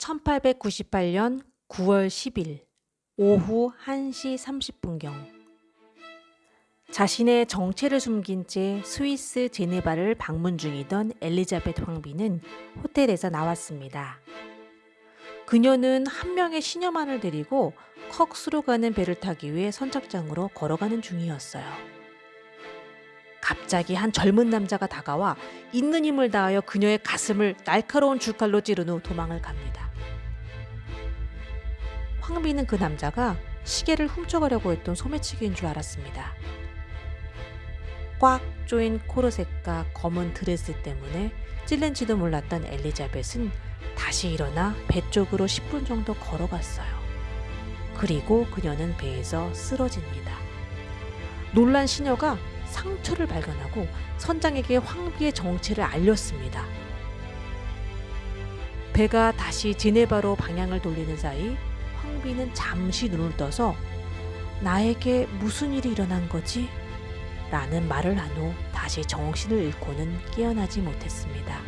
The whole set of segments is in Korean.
1898년 9월 10일 오후 1시 30분경 자신의 정체를 숨긴 채 스위스 제네바를 방문 중이던 엘리자베트 황비는 호텔에서 나왔습니다. 그녀는 한 명의 시녀만을 데리고 컥스로 가는 배를 타기 위해 선착장으로 걸어가는 중이었어요. 갑자기 한 젊은 남자가 다가와 있는 힘을 다하여 그녀의 가슴을 날카로운 줄칼로 찌른 후 도망을 갑니다. 황비는 그 남자가 시계를 훔쳐가려고 했던 소매치기인 줄 알았습니다. 꽉 조인 코르셋과 검은 드레스 때문에 찔른지도 몰랐던 엘리자벳은 다시 일어나 배 쪽으로 10분 정도 걸어갔어요. 그리고 그녀는 배에서 쓰러집니다. 놀란 시녀가 상처를 발견하고 선장에게 황비의 정체를 알렸습니다. 배가 다시 제네바로 방향을 돌리는 사이 황비는 잠시 눈을 떠서 나에게 무슨 일이 일어난 거지? 라는 말을 한 후 다시 정신을 잃고는 깨어나지 못했습니다.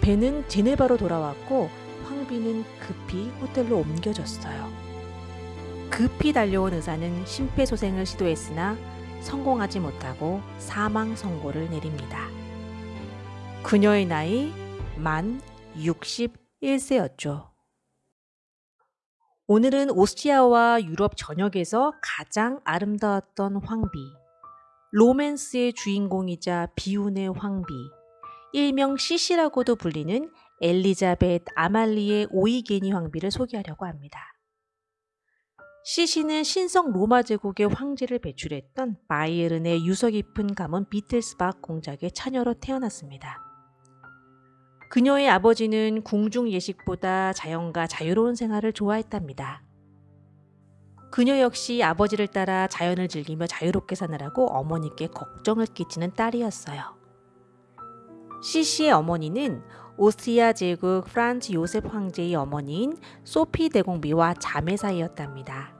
배는 제네바로 돌아왔고 황비는 급히 호텔로 옮겨졌어요. 급히 달려온 의사는 심폐소생을 시도했으나 성공하지 못하고 사망 선고를 내립니다. 그녀의 나이 만 61세였죠. 오늘은 오스트리아와 유럽 전역에서 가장 아름다웠던 황비, 로맨스의 주인공이자 비운의 황비, 일명 시시라고도 불리는 엘리자벳 아말리의 오이게니 황비를 소개하려고 합니다. 시시는 신성 로마 제국의 황제를 배출했던 바이에른의 유서 깊은 가문 비틀스박 공작의 처녀로 태어났습니다. 그녀의 아버지는 궁중 예식보다 자연과 자유로운 생활을 좋아했답니다. 그녀 역시 아버지를 따라 자연을 즐기며 자유롭게 사느라고 어머니께 걱정을 끼치는 딸이었어요. 시시의 어머니는 오스트리아 제국 프란츠 요셉 황제의 어머니인 소피 대공비와 자매 사이였답니다.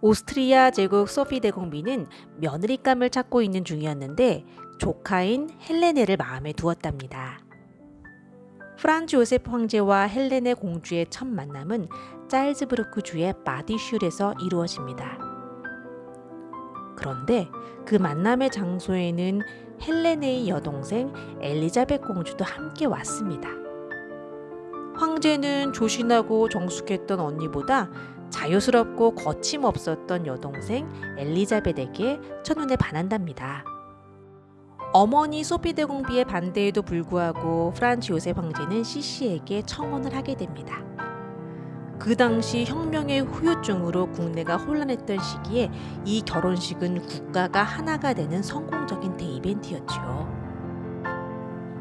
오스트리아 제국 소피 대공비는 며느리감을 찾고 있는 중이었는데 조카인 헬레네를 마음에 두었답니다. 프란츠 요셉 황제와 헬레네 공주의 첫 만남은 짤즈부르크 주의 마디슐에서 이루어집니다. 그런데 그 만남의 장소에는 헬레네의 여동생 엘리자벳 공주도 함께 왔습니다. 황제는 조신하고 정숙했던 언니보다 자유스럽고 거침없었던 여동생 엘리자벳에게 첫눈에 반한답니다. 어머니 소피 대공비의 반대에도 불구하고 프란츠 요셉 황제는 시시에게 청혼을 하게 됩니다. 그 당시 혁명의 후유증으로 국내가 혼란했던 시기에 이 결혼식은 국가가 하나가 되는 성공적인 대이벤트였죠.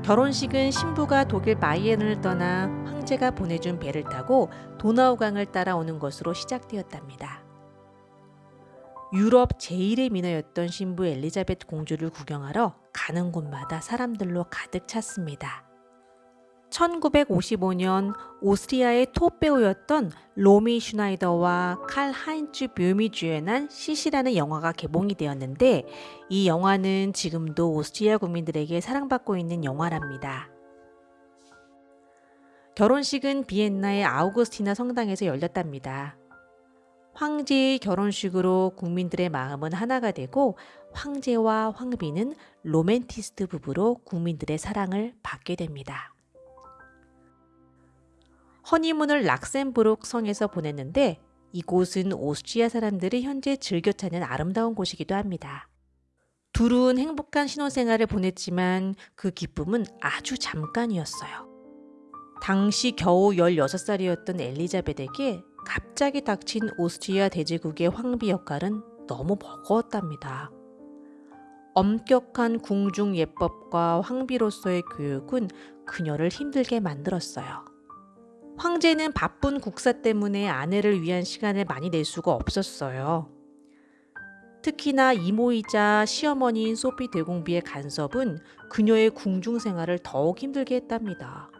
결혼식은 신부가 독일 바이에른을 떠나 황제가 보내준 배를 타고 도나우강을 따라오는 것으로 시작되었답니다. 유럽 제1의 미녀였던 신부 엘리자베트 공주를 구경하러 가는 곳마다 사람들로 가득 찼습니다. 1955년 오스트리아의 톱배우였던 로미 슈나이더와 칼 하인츠 뵘이 주연한 시시라는 영화가 개봉이 되었는데 이 영화는 지금도 오스트리아 국민들에게 사랑받고 있는 영화랍니다. 결혼식은 비엔나의 아우구스티나 성당에서 열렸답니다. 황제의 결혼식으로 국민들의 마음은 하나가 되고 황제와 황비는 로맨티스트 부부로 국민들의 사랑을 받게 됩니다. 허니문을 락센부르크 성에서 보냈는데 이곳은 오스트리아 사람들이 현재 즐겨 찾는 아름다운 곳이기도 합니다. 둘은 행복한 신혼생활을 보냈지만 그 기쁨은 아주 잠깐이었어요. 당시 겨우 16살이었던 엘리자벳에게 갑자기 닥친 오스트리아 대제국의 황비 역할은 너무 버거웠답니다. 엄격한 궁중 예법과 황비로서의 교육은 그녀를 힘들게 만들었어요. 황제는 바쁜 국사 때문에 아내를 위한 시간을 많이 낼 수가 없었어요. 특히나 이모이자 시어머니인 소피 대공비의 간섭은 그녀의 궁중 생활을 더욱 힘들게 했답니다.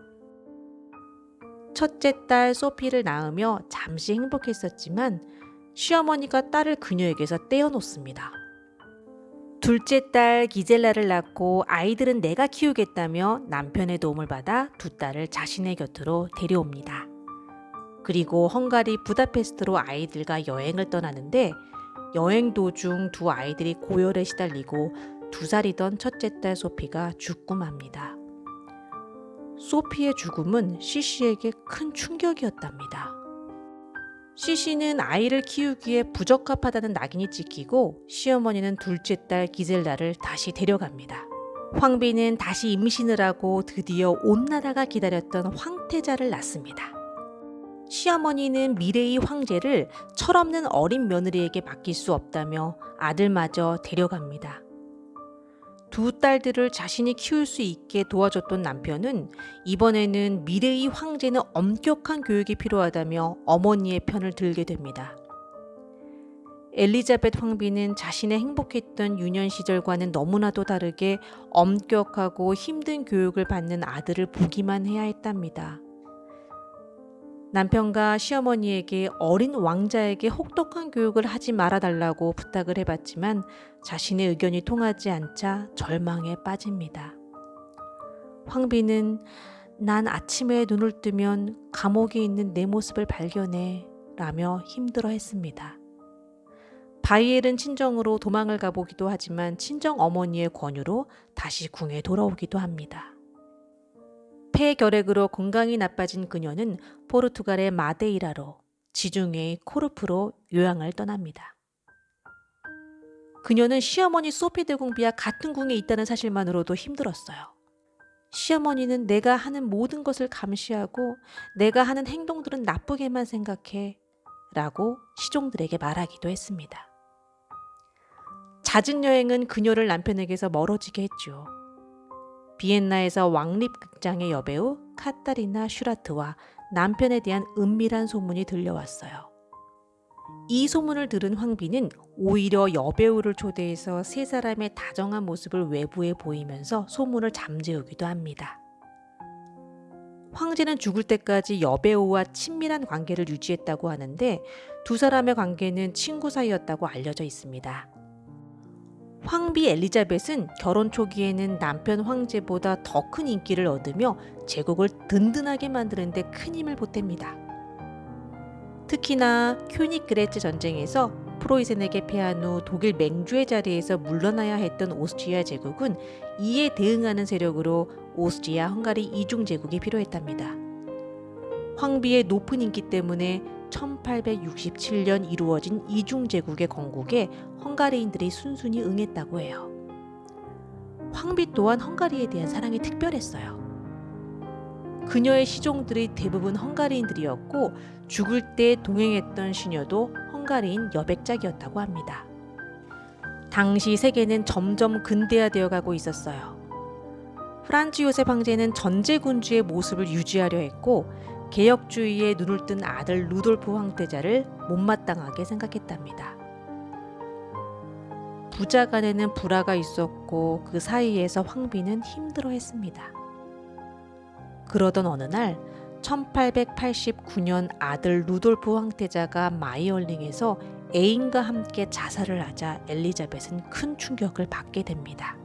첫째 딸 소피를 낳으며 잠시 행복했었지만 시어머니가 딸을 그녀에게서 떼어놓습니다. 둘째 딸 기젤라를 낳고 아이들은 내가 키우겠다며 남편의 도움을 받아 두 딸을 자신의 곁으로 데려옵니다. 그리고 헝가리 부다페스트로 아이들과 여행을 떠나는데 여행 도중 두 아이들이 고열에 시달리고 두 살이던 첫째 딸 소피가 죽고 맙니다. 소피의 죽음은 시시에게 큰 충격이었답니다. 시시는 아이를 키우기에 부적합하다는 낙인이 찍히고 시어머니는 둘째 딸 기젤라를 다시 데려갑니다. 황비는 다시 임신을 하고 드디어 온 나라가 기다렸던 황태자를 낳습니다. 시어머니는 미래의 황제를 철없는 어린 며느리에게 맡길 수 없다며 아들마저 데려갑니다. 두 딸들을 자신이 키울 수 있게 도와줬던 남편은 이번에는 미래의 황제는 엄격한 교육이 필요하다며 어머니의 편을 들게 됩니다. 엘리자벳 황비는 자신의 행복했던 유년 시절과는 너무나도 다르게 엄격하고 힘든 교육을 받는 아들을 보기만 해야 했답니다. 남편과 시어머니에게 어린 왕자에게 혹독한 교육을 하지 말아달라고 부탁을 해봤지만 자신의 의견이 통하지 않자 절망에 빠집니다. 황비는 난 아침에 눈을 뜨면 감옥에 있는 내 모습을 발견해 라며 힘들어 했습니다. 바이엘은 친정으로 도망을 가보기도 하지만 친정 어머니의 권유로 다시 궁에 돌아오기도 합니다. 폐결핵으로 건강이 나빠진 그녀는 포르투갈의 마데이라로 지중해의 코르프로 요양을 떠납니다. 그녀는 시어머니 소피 대공비와 같은 궁에 있다는 사실만으로도 힘들었어요. 시어머니는 내가 하는 모든 것을 감시하고 내가 하는 행동들은 나쁘게만 생각해 라고 시종들에게 말하기도 했습니다. 잦은 여행은 그녀를 남편에게서 멀어지게 했죠. 비엔나에서 왕립극장의 여배우 카타리나 슈라트와 남편에 대한 은밀한 소문이 들려왔어요. 이 소문을 들은 황비는 오히려 여배우를 초대해서 세 사람의 다정한 모습을 외부에 보이면서 소문을 잠재우기도 합니다. 황제는 죽을 때까지 여배우와 친밀한 관계를 유지했다고 하는데 두 사람의 관계는 친구 사이였다고 알려져 있습니다. 황비 엘리자벳은 결혼 초기에는 남편 황제보다 더 큰 인기를 얻으며 제국을 든든하게 만드는 데 큰 힘을 보탭니다. 특히나 쾨니히그레츠 전쟁에서 프로이센에게 패한 후 독일 맹주의 자리에서 물러나야 했던 오스트리아 제국은 이에 대응하는 세력으로 오스트리아 헝가리 이중 제국이 필요했답니다. 황비의 높은 인기 때문에 1867년 이루어진 이중제국의 건국에 헝가리인들이 순순히 응했다고 해요. 황비 또한 헝가리에 대한 사랑이 특별했어요. 그녀의 시종들이 대부분 헝가리인들이었고 죽을 때 동행했던 시녀도 헝가리인 여백작이었다고 합니다. 당시 세계는 점점 근대화되어 가고 있었어요. 프란츠 요셉 황제는 전제군주의 모습을 유지하려 했고 개혁주의에 눈을 뜬 아들 루돌프 황태자를 못마땅하게 생각했답니다. 부자 간에는 불화가 있었고 그 사이에서 황비는 힘들어했습니다. 그러던 어느 날 1889년 아들 루돌프 황태자가 마이얼링에서 애인과 함께 자살을 하자 엘리자벳은 큰 충격을 받게 됩니다.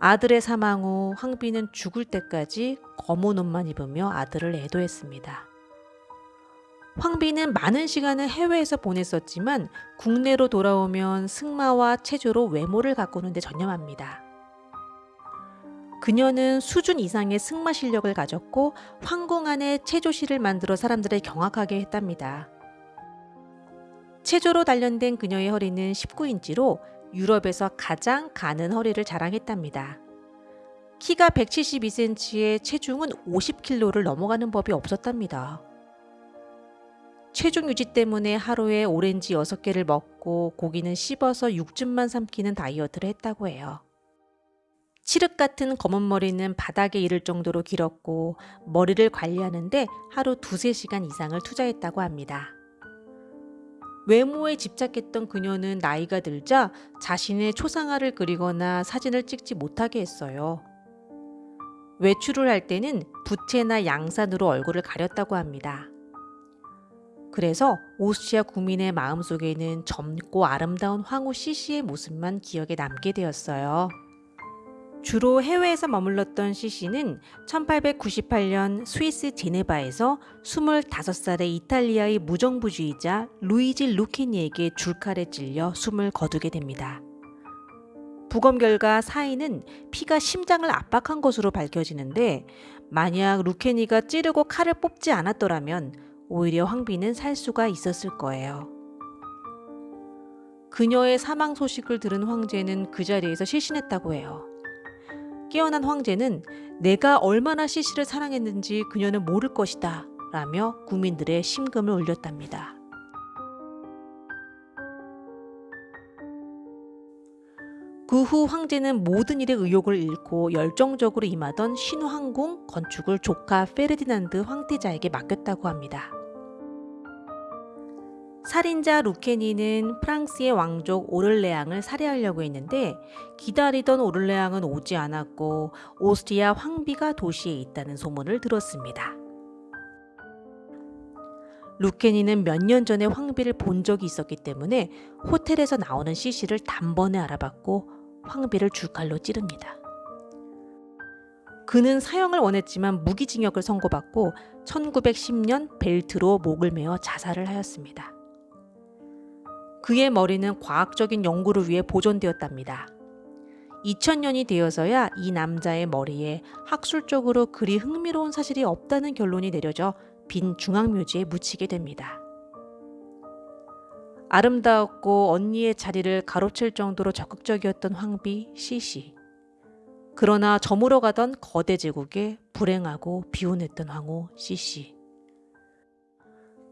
아들의 사망 후 황비는 죽을 때까지 검은 옷만 입으며 아들을 애도했습니다. 황비는 많은 시간을 해외에서 보냈었지만 국내로 돌아오면 승마와 체조로 외모를 가꾸는 데 전념합니다. 그녀는 수준 이상의 승마 실력을 가졌고 황궁 안에 체조실을 만들어 사람들을 경악하게 했답니다. 체조로 단련된 그녀의 허리는 19인치로 유럽에서 가장 가는 허리를 자랑했답니다. 키가 172cm에 체중은 50kg를 넘어가는 법이 없었답니다. 체중 유지 때문에 하루에 오렌지 6개를 먹고 고기는 씹어서 육즙만 삼키는 다이어트를 했다고 해요. 칠흑 같은 검은 머리는 바닥에 이를 정도로 길었고 머리를 관리하는데 하루 두세 시간 이상을 투자했다고 합니다. 외모에 집착했던 그녀는 나이가 들자 자신의 초상화를 그리거나 사진을 찍지 못하게 했어요. 외출을 할 때는 부채나 양산으로 얼굴을 가렸다고 합니다. 그래서 오스트리아 국민의 마음속에는 젊고 아름다운 황후 시시의 모습만 기억에 남게 되었어요. 주로 해외에서 머물렀던 시시는 1898년 스위스 제네바에서 25살의 이탈리아의 무정부주의자 루이지 루케니에게 줄칼에 찔려 숨을 거두게 됩니다. 부검 결과 사인은 피가 심장을 압박한 것으로 밝혀지는데 만약 루케니가 찌르고 칼을 뽑지 않았더라면 오히려 황비는 살 수가 있었을 거예요. 그녀의 사망 소식을 들은 황제는 그 자리에서 실신했다고 해요. 깨어난 황제는 내가 얼마나 시시를 사랑했는지 그녀는 모를 것이다 라며 국민들의 심금을 울렸답니다. 그 후 황제는 모든 일에 의욕을 잃고 열정적으로 임하던 신화항공 건축을 조카 페르디난드 황태자에게 맡겼다고 합니다. 살인자 루케니는 프랑스의 왕족 오를레앙을 살해하려고 했는데 기다리던 오를레앙은 오지 않았고 오스트리아 황비가 도시에 있다는 소문을 들었습니다. 루케니는 몇 년 전에 황비를 본 적이 있었기 때문에 호텔에서 나오는 CC를 단번에 알아봤고 황비를 줄칼로 찌릅니다. 그는 사형을 원했지만 무기징역을 선고받고 1910년 벨트로 목을 메어 자살을 하였습니다. 그의 머리는 과학적인 연구를 위해 보존되었답니다. 2000년이 되어서야 이 남자의 머리에 학술적으로 그리 흥미로운 사실이 없다는 결론이 내려져 빈 중앙묘지에 묻히게 됩니다. 아름다웠고 언니의 자리를 가로챌 정도로 적극적이었던 황비 시시. 그러나 저물어가던 거대 제국에 불행하고 비운했던 황후 시시.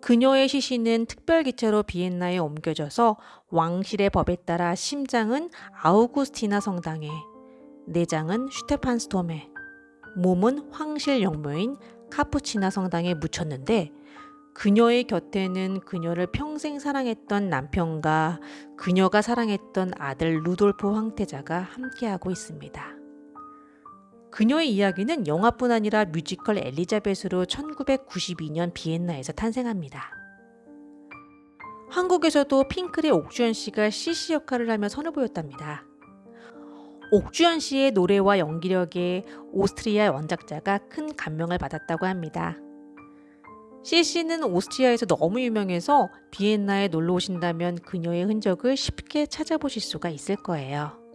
그녀의 시신은 특별기차로 비엔나에 옮겨져서 왕실의 법에 따라 심장은 아우구스티나 성당에, 내장은 슈테판스톰에, 몸은 황실 영묘인 카푸치나 성당에 묻혔는데 그녀의 곁에는 그녀를 평생 사랑했던 남편과 그녀가 사랑했던 아들 루돌프 황태자가 함께하고 있습니다. 그녀의 이야기는 영화뿐 아니라 뮤지컬 엘리자벳으로 1992년 비엔나에서 탄생합니다. 한국에서도 핑클의 옥주현 씨가 CC 역할을 하며 선을 보였답니다. 옥주현 씨의 노래와 연기력에 오스트리아 원작자가 큰 감명을 받았다고 합니다. CC는 오스트리아에서 너무 유명해서 비엔나에 놀러 오신다면 그녀의 흔적을 쉽게 찾아보실 수가 있을 거예요.